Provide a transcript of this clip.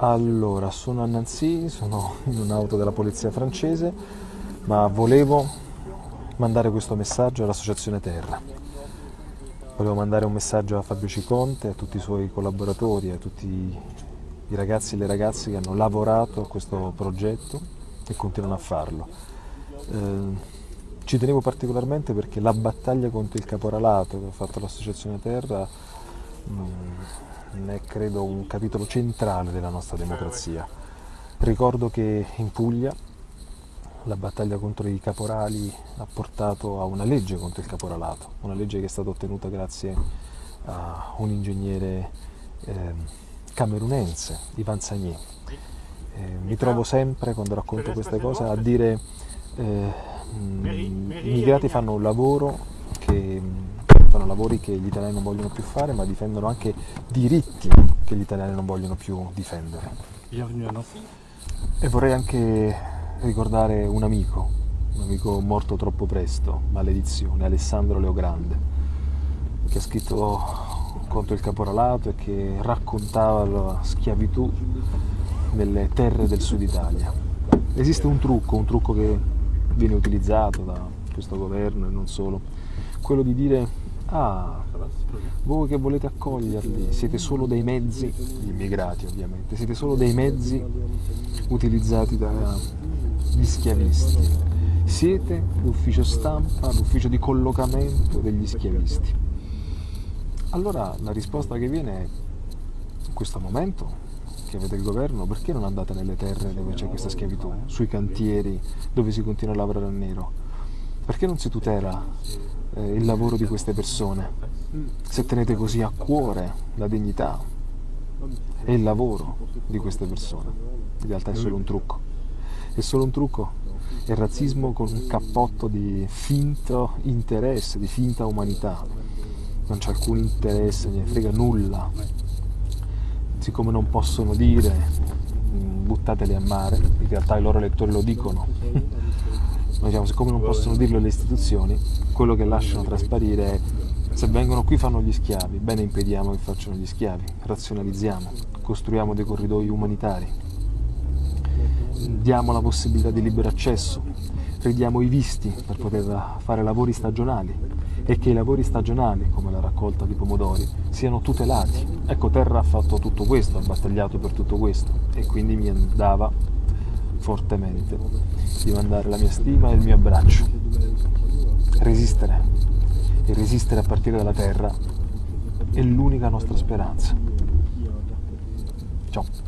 Allora, sono a Nancy, sono in un'auto della polizia francese, ma volevo mandare questo messaggio all'Associazione Terra. Volevo mandare un messaggio a Fabio Ciconte, a tutti i suoi collaboratori, a tutti i ragazzi e le ragazze che hanno lavorato a questo progetto e continuano a farlo. Eh, ci tenevo particolarmente perché la battaglia contro il caporalato che ha fatto l'Associazione Terra mh, mm, è credo un capitolo centrale della nostra democrazia. Ricordo che in Puglia la battaglia contro i caporali ha portato a una legge contro il caporalato, una legge che è stata ottenuta grazie a un ingegnere eh, camerunense, Ivan Sagné. Eh, mi trovo sempre, quando racconto queste cose, a dire eh, i immigrati fanno un lavoro lavori che gli italiani non vogliono più fare, ma difendono anche diritti che gli italiani non vogliono più difendere. E vorrei anche ricordare un amico, un amico morto troppo presto, maledizione, Alessandro Leogrande, che ha scritto contro il caporalato e che raccontava la schiavitù nelle terre del sud Italia. Esiste un trucco, un trucco che viene utilizzato da questo governo e non solo, quello di dire Ah, voi che volete accoglierli siete solo dei mezzi, gli immigrati ovviamente, siete solo dei mezzi utilizzati dagli schiavisti. Siete l'ufficio stampa, l'ufficio di collocamento degli schiavisti. Allora la risposta che viene è, in questo momento che avete il governo, perché non andate nelle terre dove c'è questa schiavitù, sui cantieri dove si continua a lavorare a nero? Perché non si tutela eh, il lavoro di queste persone, se tenete così a cuore la dignità e il lavoro di queste persone. In realtà è solo un trucco. È solo un trucco. È razzismo con un cappotto di finto interesse, di finta umanità. Non c'è alcun interesse, ne frega nulla. Siccome non possono dire mm, buttateli a mare, in realtà i loro elettori lo dicono diciamo, siccome non possono dirlo le istituzioni, quello che lasciano trasparire è se vengono qui fanno gli schiavi, bene impediamo che facciano gli schiavi, razionalizziamo, costruiamo dei corridoi umanitari, diamo la possibilità di libero accesso, ridiamo i visti per poter fare lavori stagionali. E che i lavori stagionali, come la raccolta di pomodori, siano tutelati. Ecco, Terra ha fatto tutto questo, ha battagliato per tutto questo. E quindi mi andava fortemente di mandare la mia stima e il mio abbraccio. Resistere e resistere a partire dalla terra è l'unica nostra speranza. Ciao.